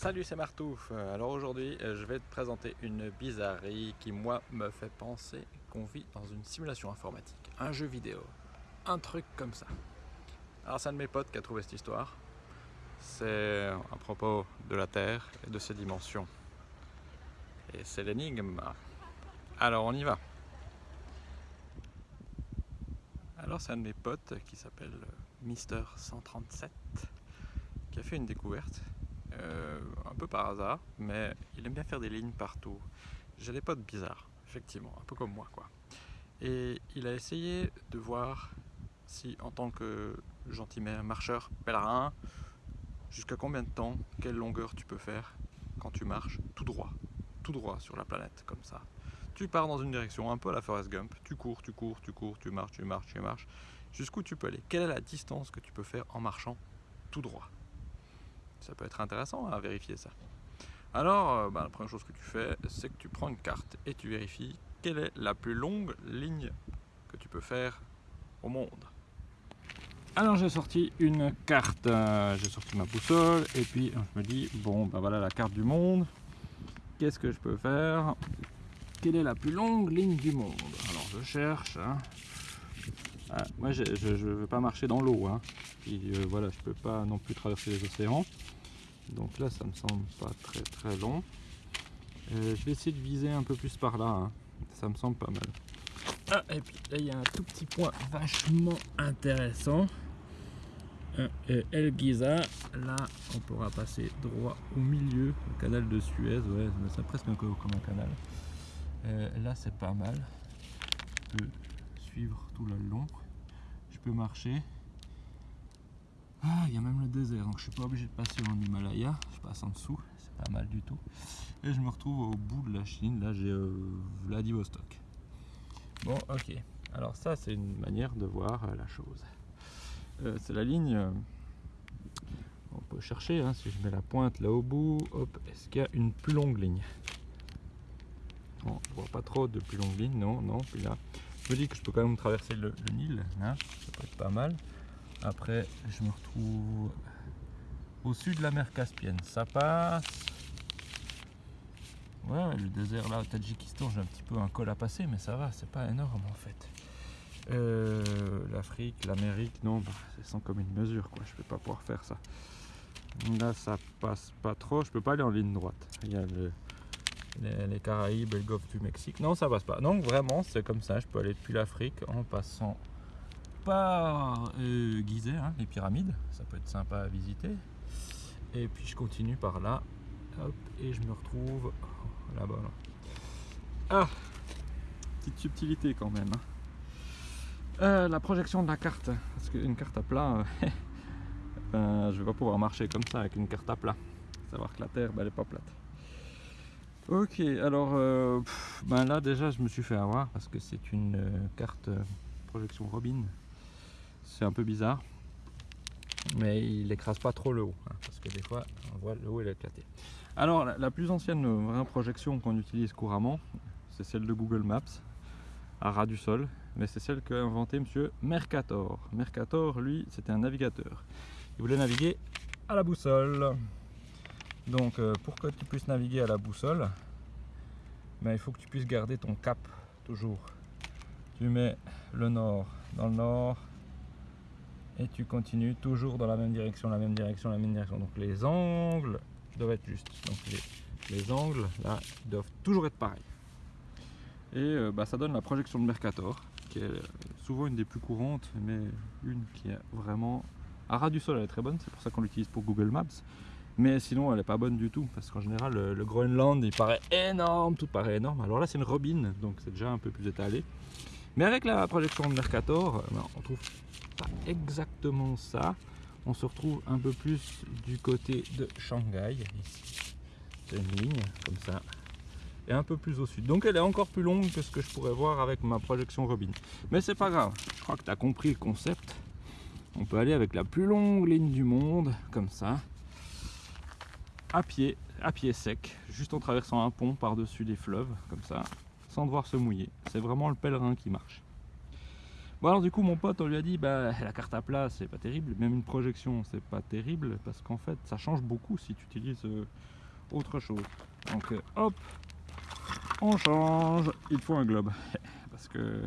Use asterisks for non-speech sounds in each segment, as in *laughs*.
Salut c'est Martouf, alors aujourd'hui euh, je vais te présenter une bizarrerie qui moi me fait penser qu'on vit dans une simulation informatique, un jeu vidéo, un truc comme ça. Alors c'est un de mes potes qui a trouvé cette histoire, c'est à propos de la Terre et de ses dimensions. Et c'est l'énigme. Alors on y va. Alors c'est un de mes potes qui s'appelle Mister 137 qui a fait une découverte euh, un peu par hasard, mais il aime bien faire des lignes partout. J'ai des potes bizarres, effectivement, un peu comme moi quoi. Et il a essayé de voir si en tant que gentil marcheur pèlerin, jusqu'à combien de temps, quelle longueur tu peux faire quand tu marches tout droit, tout droit sur la planète comme ça. Tu pars dans une direction, un peu à la Forest Gump, tu cours, tu cours, tu cours, tu marches, tu marches, tu marches, jusqu'où tu peux aller. Quelle est la distance que tu peux faire en marchant tout droit? Ça peut être intéressant à vérifier ça. Alors, euh, bah, la première chose que tu fais, c'est que tu prends une carte et tu vérifies quelle est la plus longue ligne que tu peux faire au monde. Alors j'ai sorti une carte, euh, j'ai sorti ma boussole et puis je me dis, bon ben voilà la carte du monde, qu'est-ce que je peux faire? Quelle est la plus longue ligne du monde? Alors je cherche, hein. Ah, moi je ne veux pas marcher dans l'eau, hein. Euh, voilà je peux pas non plus traverser les océans, donc là ça me semble pas très très long. Euh, je vais essayer de viser un peu plus par là hein. ça me semble pas mal. Ah, et puis là il y a un tout petit point vachement intéressant. Euh, El Giza là on pourra passer droit au milieu le canal de Suez. Ouais c'est presque comme un canal. Là c'est pas mal tout le long je peux marcher ah, il y a même le désert, donc je suis pas obligé de passer en Himalaya, je passe en dessous, c'est pas mal du tout. Et je me retrouve au bout de la Chine, là j'ai euh, Vladivostok. Bon, ok. Alors ça, c'est une manière de voir euh, la chose. Euh, c'est la ligne, on peut chercher, hein, si je mets la pointe là au bout, hop, est-ce qu'il y a une plus longue ligne? Bon, je vois pas trop de plus longue ligne, non, non, puis là, je me dis que je peux quand même traverser le, Nil, hein, ça peut être pas mal. Après, je me retrouve au sud de la mer Caspienne. Ça passe. Ouais, le désert là au Tadjikistan, j'ai un petit peu un col à passer, mais ça va, c'est pas énorme en fait. Euh, L'Afrique, l'Amérique, non, bah, c'est sans commune mesure, quoi. Je vais pas pouvoir faire ça. Là, ça passe pas trop. Je peux pas aller en ligne droite. Il y a les, Caraïbes et le golfe du Mexique. Non, ça passe pas. Donc vraiment, c'est comme ça. Je peux aller depuis l'Afrique en passant par euh, Gizeh, hein, les pyramides, ça peut être sympa à visiter. Et puis je continue par là, et je me retrouve là-bas. Ah, petite subtilité quand même. Hein. Euh, la projection de la carte, parce qu'une carte à plat, euh, *laughs* ben, je vais pas pouvoir marcher comme ça avec une carte à plat. Savoir que la Terre, ben, elle pas plate. Ok, alors ben là déjà je me suis fait avoir parce que c'est une carte projection Robin. C'est un peu bizarre mais il écrase pas trop le haut hein, parce que des fois on voit le haut il est éclaté alors la, plus ancienne vraie projection qu'on utilise couramment c'est celle de Google Maps à ras du sol mais c'est celle qu'a inventé monsieur Mercator. Mercator lui c'était un navigateur. Il voulait naviguer à la boussole donc euh, pour que tu puisses naviguer à la boussole ben, il faut que tu puisses garder ton cap toujours tu mets le nord dans le nord et tu continues toujours dans la même direction, la même direction, la même direction. Donc les angles doivent être justes. Donc les, angles là doivent toujours être pareils. Et euh, bah, ça donne la projection de Mercator, qui est souvent une des plus courantes, mais une qui est vraiment à ras du sol, elle est très bonne, c'est pour ça qu'on l'utilise pour Google Maps. Mais sinon, elle n'est pas bonne du tout, parce qu'en général, le, Groenland, il paraît énorme, tout paraît énorme. Alors là, c'est une robine, donc c'est déjà un peu plus étalé. Mais avec la projection de Mercator, ben, on trouve pas exactement ça. On se retrouve un peu plus du côté de Shanghai. C'est une ligne comme ça. Et un peu plus au sud. Donc elle est encore plus longue que ce que je pourrais voir avec ma projection Robin. Mais c'est pas grave. Je crois que tu as compris le concept. On peut aller avec la plus longue ligne du monde, comme ça. À pied, à pied sec, juste en traversant un pont par-dessus des fleuves, comme ça sans devoir se mouiller. C'est vraiment le pèlerin qui marche. Bon alors du coup mon pote on lui a dit bah la carte à plat c'est pas terrible, même une projection c'est pas terrible parce qu'en fait ça change beaucoup si tu utilises euh, autre chose. Donc euh, hop, on change, il faut un globe. *laughs* parce que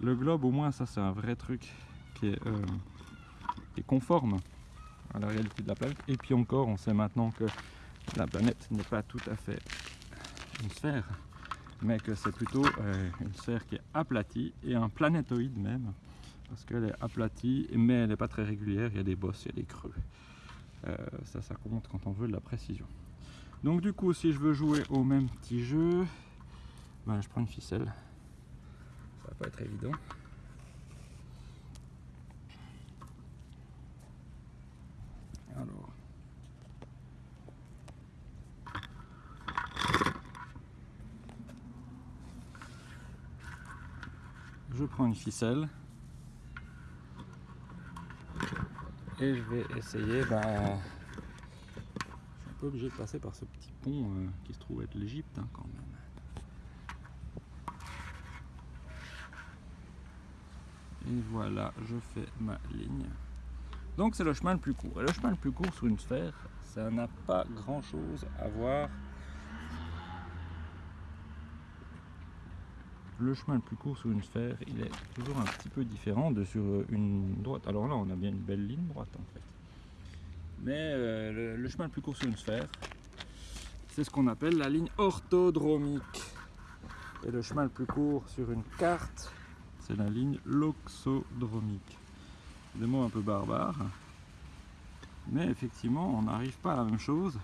le globe au moins ça c'est un vrai truc qui est, euh, qui est conforme à la réalité de la planète. Et puis encore on sait maintenant que la planète n'est pas tout à fait une sphère mais que c'est plutôt euh, une sphère qui est aplatie et un planétoïde même parce qu'elle est aplatie mais elle n'est pas très régulière, il y a des bosses, il y a des creux. Euh, ça ça compte quand on veut de la précision. Donc du coup si je veux jouer au même petit jeu ben, je prends une ficelle. Ça va pas être évident alors. Je prends une ficelle. Et je vais essayer bah, je suis un peu obligé de passer par ce petit pont euh, qui se trouve être l'Égypte hein, quand même. Et voilà je fais ma ligne donc c'est le chemin le plus court et le chemin le plus court sur une sphère ça n'a pas grand chose à voir le chemin le plus court sur une sphère, il est toujours un petit peu différent de sur une droite. Alors là, on a bien une belle ligne droite en fait. Mais euh, le, chemin le plus court sur une sphère, c'est ce qu'on appelle la ligne orthodromique. Et le chemin le plus court sur une carte, c'est la ligne loxodromique. Des mots un peu barbares. Mais effectivement, on n'arrive pas à la même chose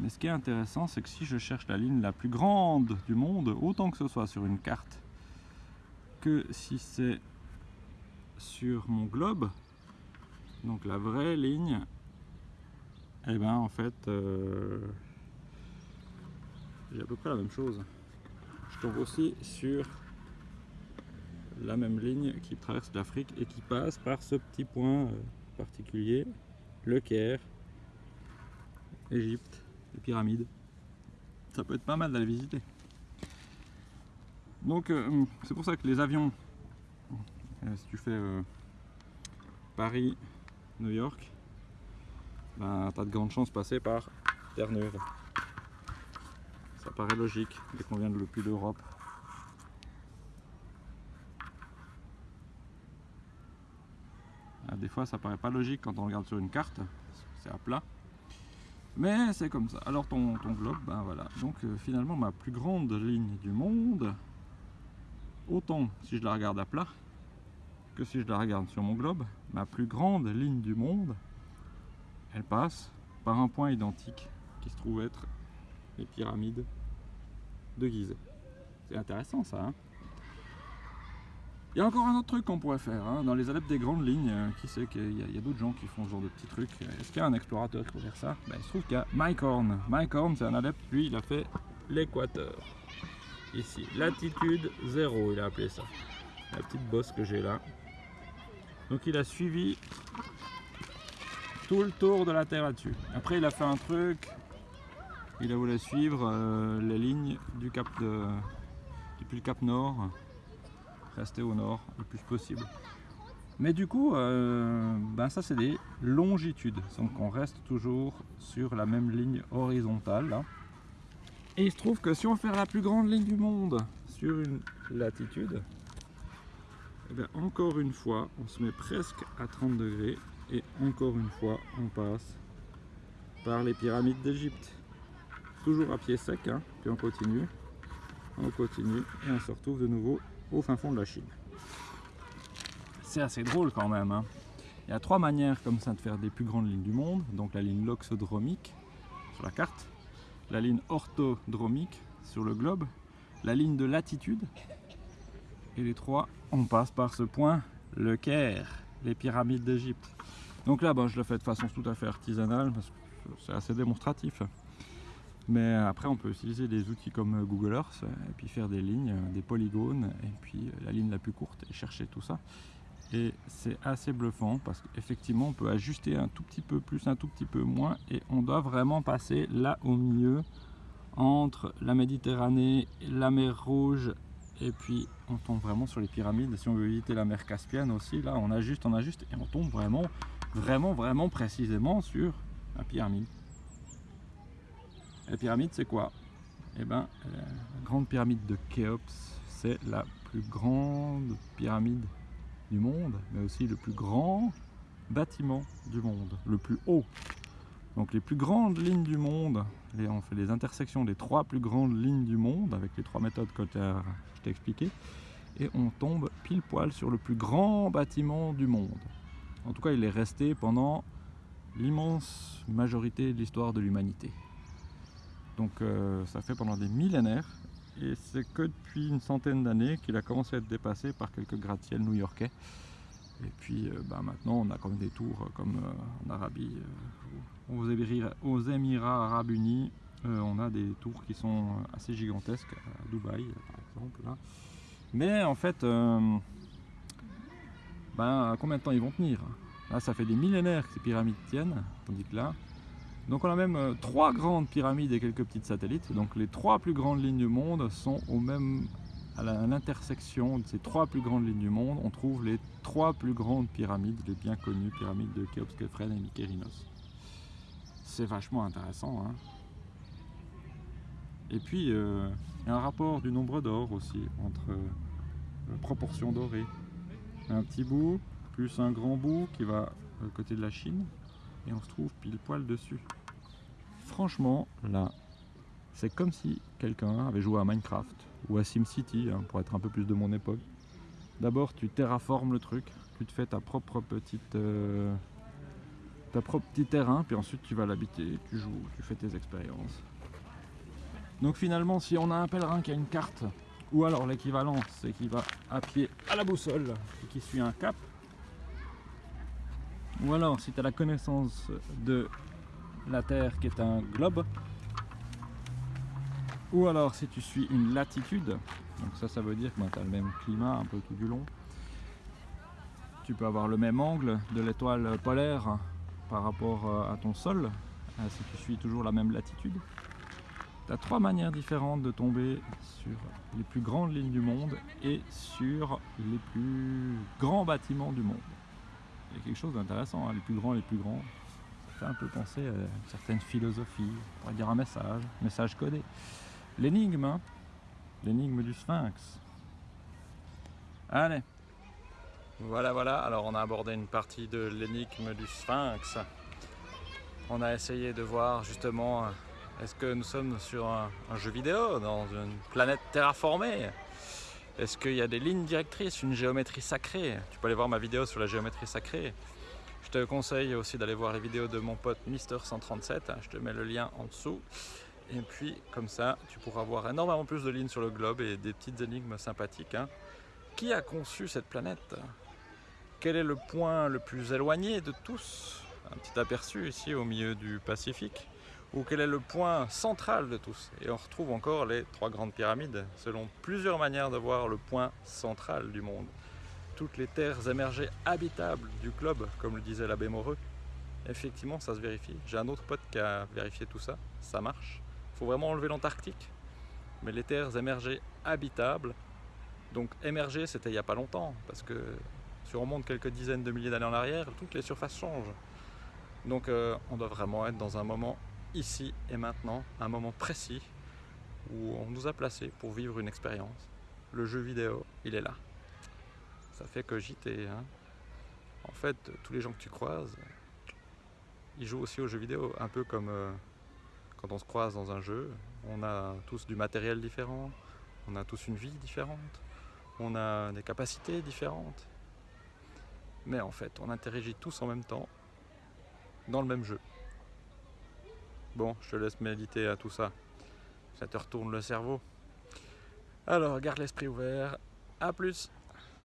mais ce qui est intéressant, c'est que si je cherche la ligne la plus grande du monde, autant que ce soit sur une carte, que si c'est sur mon globe, donc la vraie ligne, et eh ben en fait, euh, j'ai à peu près la même chose. Je tombe aussi sur la même ligne qui traverse l'Afrique et qui passe par ce petit point euh, particulier, le Caire, Égypte les pyramides. Ça peut être pas mal d'aller visiter. Donc euh, c'est pour ça que les avions, euh, si tu fais Paris, New York, ben, tu as de grandes chances de passer par Terre-Neuve. Ça paraît logique dès qu'on vient de plus d'Europe. Des fois ça paraît pas logique quand on regarde sur une carte, c'est à plat. Mais c'est comme ça. Alors ton, globe, ben voilà. Donc euh, finalement ma plus grande ligne du monde, autant si je la regarde à plat, que si je la regarde sur mon globe, ma plus grande ligne du monde, elle passe par un point identique qui se trouve être les pyramides de Gizeh. C'est intéressant ça. Hein? Il y a encore un autre truc qu'on pourrait faire, hein. dans les adeptes des grandes lignes, euh, qui sait qu'il y a, d'autres gens qui font ce genre de petits trucs. Est-ce qu'il y a un explorateur qui peut faire ça? Ben, Il se trouve qu'il y a Mike Horn. Mike Horn, c'est un adepte, lui, il a fait l'équateur. Ici, latitude 0, il a appelé ça. La petite bosse que j'ai là. Donc il a suivi tout le tour de la Terre là-dessus. Après, il a fait un truc, il a voulu suivre euh, les lignes du cap de, depuis le cap Nord rester au nord le plus possible. Mais du coup, euh, ben ça c'est des longitudes, donc on reste toujours sur la même ligne horizontale. Et il se trouve que si on fait la plus grande ligne du monde sur une latitude, eh bien encore une fois, on se met presque à 30 degrés et encore une fois, on passe par les pyramides d'Égypte. Toujours à pied sec, hein, puis on continue, on continue et on se retrouve de nouveau au fin fond de la Chine. C'est assez drôle quand même. Hein. Il y a trois manières comme ça de faire des plus grandes lignes du monde. Donc la ligne loxodromique sur la carte, la ligne orthodromique sur le globe, la ligne de latitude. Et les trois, on passe par ce point, le Caire, les pyramides d'Égypte. Donc là, je le fais de façon tout à fait artisanale parce que c'est assez démonstratif. Mais après, on peut utiliser des outils comme Google Earth et puis faire des lignes, des polygones et puis la ligne la plus courte et chercher tout ça. Et c'est assez bluffant parce qu'effectivement, on peut ajuster un tout petit peu plus, un tout petit peu moins et on doit vraiment passer là au milieu entre la Méditerranée, la mer Rouge et puis on tombe vraiment sur les pyramides. Si on veut éviter la mer Caspienne aussi, là on ajuste, on ajuste et on tombe vraiment, vraiment, vraiment précisément sur la pyramide. La pyramide c'est quoi? Eh ben, la grande pyramide de Khéops, c'est la plus grande pyramide du monde, mais aussi le plus grand bâtiment du monde, le plus haut. Donc les plus grandes lignes du monde, on fait les intersections des trois plus grandes lignes du monde avec les trois méthodes que je t'ai expliquées et on tombe pile poil sur le plus grand bâtiment du monde. En tout cas, il est resté pendant l'immense majorité de l'histoire de l'humanité. Donc euh, ça fait pendant des millénaires et c'est que depuis une centaine d'années qu'il a commencé à être dépassé par quelques gratte-ciels new-yorkais. Et puis euh, bah, maintenant on a comme des tours euh, comme en Arabie, aux, Émirats, Arabes Unis, on a des tours qui sont assez gigantesques à Dubaï par exemple. Mais en fait, ben, combien de temps ils vont tenir? Là ça fait des millénaires que ces pyramides tiennent, tandis que là, donc on a même euh, trois grandes pyramides et quelques petites satellites. Donc les trois plus grandes lignes du monde sont au même à l'intersection de ces trois plus grandes lignes du monde, on trouve les trois plus grandes pyramides, les bien connues pyramides de Khéops, Khéphren et Mykérinos. C'est vachement intéressant. Hein. et puis, euh, il y a un rapport du nombre d'or aussi, entre euh, proportion dorée. Un petit bout, plus un grand bout qui va côté de la Chine, et on se trouve pile poil dessus franchement, là, c'est comme si quelqu'un avait joué à Minecraft ou à SimCity, hein, pour être un peu plus de mon époque. D'abord, tu terraformes le truc, tu te fais ta propre petite, euh, ta propre petit terrain, puis ensuite tu vas l'habiter, tu joues, tu fais tes expériences. Donc finalement, si on a un pèlerin qui a une carte, ou alors l'équivalent, c'est qu'il va à pied à la boussole et qui suit un cap, ou alors si tu as la connaissance de la Terre qui est un globe. Ou alors si tu suis une latitude, donc ça ça veut dire que tu as le même climat un peu tout du long. Tu peux avoir le même angle de l'étoile polaire par rapport euh, à ton sol, euh, si tu suis toujours la même latitude. Tu as trois manières différentes de tomber sur les plus grandes lignes du monde et sur les plus grands bâtiments du monde. Il y a quelque chose d'intéressant, hein, les plus grands, les plus grands un peu penser à une certaine philosophie, on pourrait dire un message, message codé. L'énigme, hein l'énigme du sphinx. Allez. Voilà, voilà, alors on a abordé une partie de l'énigme du sphinx. On a essayé de voir justement, est-ce que nous sommes sur un jeu vidéo, dans une planète terraformée? Est-ce qu'il y a des lignes directrices, une géométrie sacrée? Tu peux aller voir ma vidéo sur la géométrie sacrée. Je te conseille aussi d'aller voir les vidéos de mon pote Mister137, je te mets le lien en dessous. Et puis comme ça, tu pourras voir énormément plus de lignes sur le globe et des petites énigmes sympathiques. Hein. Qui a conçu cette planète? Quel est le point le plus éloigné de tous? Un petit aperçu ici au milieu du Pacifique. Ou quel est le point central de tous? Et on retrouve encore les trois grandes pyramides, selon plusieurs manières de voir le point central du monde toutes les terres émergées habitables du globe, comme le disait l'abbé Moreux. Effectivement, ça se vérifie. J'ai un autre pote qui a vérifié tout ça, ça marche. Il faut vraiment enlever l'Antarctique. Mais les terres émergées habitables, donc émergées, c'était il n'y a pas longtemps, parce que si on remonte quelques dizaines de milliers d'années en arrière, toutes les surfaces changent. Donc euh, on doit vraiment être dans un moment ici et maintenant, un moment précis, où on nous a placés pour vivre une expérience. Le jeu vidéo, il est là ça fait cogiter. Hein. En fait, tous les gens que tu croises, ils jouent aussi aux jeux vidéo, un peu comme euh, quand on se croise dans un jeu. On a tous du matériel différent, on a tous une vie différente, on a des capacités différentes. Mais en fait, on interagit tous en même temps dans le même jeu. Bon, je te laisse méditer à tout ça. Ça te retourne le cerveau. Alors, garde l'esprit ouvert. A plus